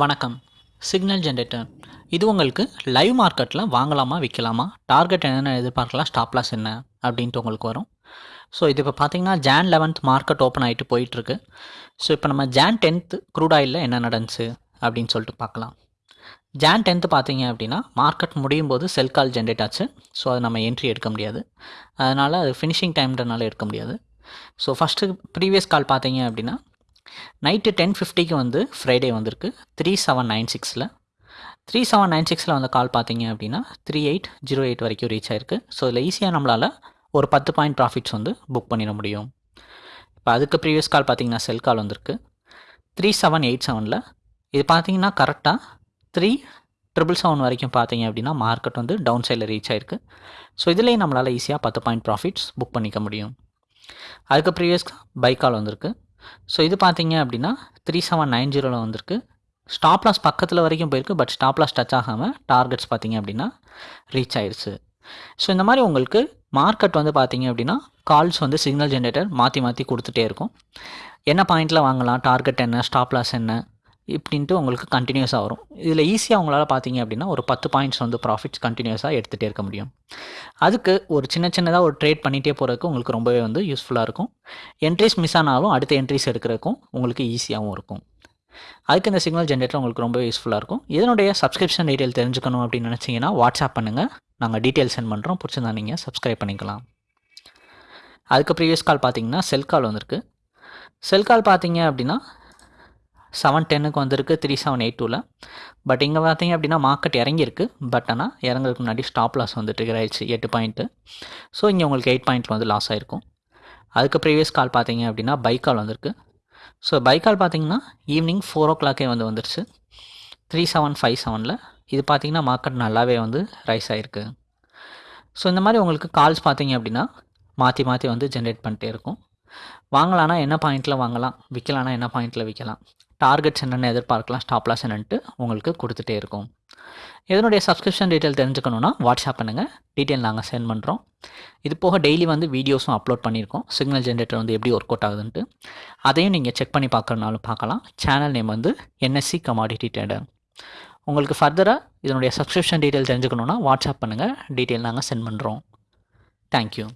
வணக்கம். Signal generator இது உங்களுக்கு லைவ் மார்க்கெட்டில் வாங்கலாமா விற்கலாமா டார்கெட் என்னென்ன எதிர்பார்க்கலாம் ஸ்டாப் லாஸ் என்ன அப்படின்ட்டு உங்களுக்கு வரும். ஸோ இது இப்போ பார்த்தீங்கன்னா ஜான் லெவன்த் மார்க்கெட் ஓப்பன் ஆகிட்டு போயிட்டுருக்கு. ஸோ இப்போ நம்ம ஜான் டென்த் க்ரூட் ஆயிலில் என்ன நடந்துச்சு அப்படின்னு சொல்லிட்டு பார்க்கலாம் ஜான் டென்த்து பார்த்தீங்க அப்படின்னா மார்க்கெட் முடியும் போது செல் கால் ஜென்ரேட் ஆச்சு. ஸோ அது நம்ம என்ட்ரி எடுக்க முடியாது. அதனால் அது ஃபினிஷிங் டைம்ன்றனால எடுக்க முடியாது. ஸோ ஃபஸ்ட்டு ப்ரீவியஸ் கால் பார்த்தீங்க அப்படின்னா நைட்டு டென் ஃபிஃப்டிக்கு வந்து ஃப்ரைடே வந்திருக்கு. த்ரீ செவன் நைன் சிக்ஸில். த்ரீ செவன் நைன் சிக்ஸில் வந்த கால் பார்த்தீங்க அப்படின்னா த்ரீ எயிட் ஜீரோ எயிட் வரைக்கும் ரீச் ஆயிருக்கு. ஸோ இதில் ஈஸியாக நம்மளால் ஒரு பத்து பாயிண்ட் ப்ராஃபிட்ஸ் வந்து புக் பண்ணிட முடியும். இப்போ அதுக்கு ப்ரீவியஸ் கால் பார்த்தீங்கன்னா செல் கால் வந்திருக்கு. த்ரீ செவன் எயிட் செவனில். இது பார்த்தீங்கன்னா கரெக்டாக த்ரீ ட்ரிபிள் செவன் வரைக்கும் பார்த்தீங்க அப்படின்னா மார்க்கெட் வந்து டவுன் சைடில் ரீச் ஆயிருக்கு. ஸோ இதுலேயும் நம்மளால் ஈஸியாக பத்து பாயிண்ட் ப்ராஃபிட்ஸ் புக் பண்ணிக்க முடியும். அதுக்கு ப்ரீவியஸ் பை கால் வந்திருக்கு. ஸோ இது பார்த்தீங்க அப்படின்னா த்ரீ செவன் நைன் ஜீரோவில் வந்திருக்கு. ஸ்டாப் லாஸ் பக்கத்தில் வரைக்கும் போயிருக்கு பட் ஸ்டாப் லாஸ் டச் ஆகாமல் டார்கெட்ஸ் பார்த்தீங்க அப்படின்னா ரீச் ஆயிடுச்சு ஸோ இந்த மாதிரி உங்களுக்கு மார்க்கெட் வந்து பார்த்தீங்க அப்படின்னா கால்ஸ் வந்து சிக்னல் ஜென்ரேட்டர் மாற்றி மாற்றி கொடுத்துட்டே இருக்கும். என்ன பாயிண்ட்டில் வாங்கலாம் டார்கெட் என்ன ஸ்டாப் லாஸ் என்ன இப்படின்ட்டு உங்களுக்கு கண்டினியூஸாக வரும். இதில் ஈஸியாக உங்களால் பார்த்தீங்க அப்படின்னா ஒரு பத்து பாயிண்ட்ஸ் வந்து ப்ராஃபிட்ஸ் கண்டினியூஸாக எடுத்துகிட்டே இருக்க முடியும். அதுக்கு ஒரு சின்ன சின்னதாக ஒரு ட்ரேட் பண்ணிகிட்டே போகிறதுக்கு உங்களுக்கு ரொம்பவே வந்து யூஸ்ஃபுல்லாக இருக்கும். என்ட்ரிஸ் மிஸ் ஆனாலும் அடுத்த என்ட்ரிஸ் எடுக்கிறதுக்கும் உங்களுக்கு ஈஸியாகவும் இருக்கும். அதுக்கு இந்த சிக்னல் ஜென்ரேட்டர் உங்களுக்கு ரொம்ப யூஸ்ஃபுல்லாக இருக்கும். இதனுடைய சப்ஸ்கிரிப்ஷன் டீட்டெயில் தெரிஞ்சுக்கணும் அப்படின்னு நினச்சிங்கன்னா வாட்ஸ்அப் பண்ணுங்கள் நாங்கள் டீட்டெயில் சென்ட் பண்ணுறோம் பிடிச்சிருந்தா நீங்கள் சப்ஸ்கிரைப் பண்ணிக்கலாம். அதுக்கு ப்ரீவியஸ் கால் பார்த்தீங்கன்னா செல் கால் வந்திருக்கு. செல் கால் பார்த்தீங்க அப்படின்னா செவன் டென்னுக்கு வந்திருக்கு த்ரீ செவன் எயிட் டூவில் பட் இங்கே பார்த்தீங்க அப்படின்னா மார்க்கெட் இறங்கியிருக்கு. பட் ஆனால் இறங்குறதுக்கு முன்னாடி ஸ்டாப் லாஸ் வந்து ட்ரிகர் ஆயிடுச்சு எட்டு பாயிண்ட்டு ஸோ இங்கே உங்களுக்கு எயிட் பாயிண்ட்டில் வந்து லாஸ் ஆகிருக்கும் அதுக்கு ப்ரீவியஸ் கால் பார்த்தீங்க அப்படின்னா பை கால் வந்திருக்கு. ஸோ பை கால் பார்த்தீங்கன்னா ஈவினிங் ஃபோர் ஓ கிளாக்கே வந்து வந்துருச்சு. த்ரீ செவன் ஃபைவ் செவனில் இது பார்த்தீங்கன்னா மார்க்கெட் நல்லாவே வந்து ரைஸ் ஆகிருக்கு ஸோ இந்த மாதிரி உங்களுக்கு கால்ஸ் பார்த்தீங்க அப்படின்னா மாற்றி மாற்றி வந்து ஜென்ரேட் பண்ணிட்டே இருக்கும். வாங்கலான்னா என்ன பாயிண்ட்டில் வாங்கலாம்? விற்கலான்னா என்ன பாயிண்ட்டில் விற்கலாம் டார்கெட்ஸ் என்னென்ன எதிர்பார்க்கலாம் ஸ்டாப் லாஸ் என்னன்ட்டு உங்களுக்கு கொடுத்துட்டே இருக்கும். இதனுடைய சப்ஸ்கிரிப்ஷன் டீட்டெயில் தெரிஞ்சுக்கணுன்னா வாட்ஸ்அப் பண்ணுங்கள் டீட்டெயில் நாங்கள் சென்ட் பண்ணுறோம் இது போக டெய்லி வந்து வீடியோஸும் அப்லோட் பண்ணியிருக்கோம். சிக்னல் ஜென்ரேட்டர் வந்து எப்படி ஒர்க் அவுட் ஆகுதுன்ட்டு. அதையும் நீங்கள் செக் பண்ணி பார்க்குறனாலும் பார்க்கலாம். சேனல் நேம் வந்து என்எஸ்சி கமாடிட்டி ட்ரேடர் உங்களுக்கு ஃபர்தராக இதனுடைய சப்ஸ்கிரிப்ஷன் டீட்டெயில் தெரிஞ்சுக்கணுன்னா வாட்ஸ்அப் பண்ணுங்கள் டீட்டெயில் நாங்கள் சென்ட் பண்ணுறோம் தேங்க்யூ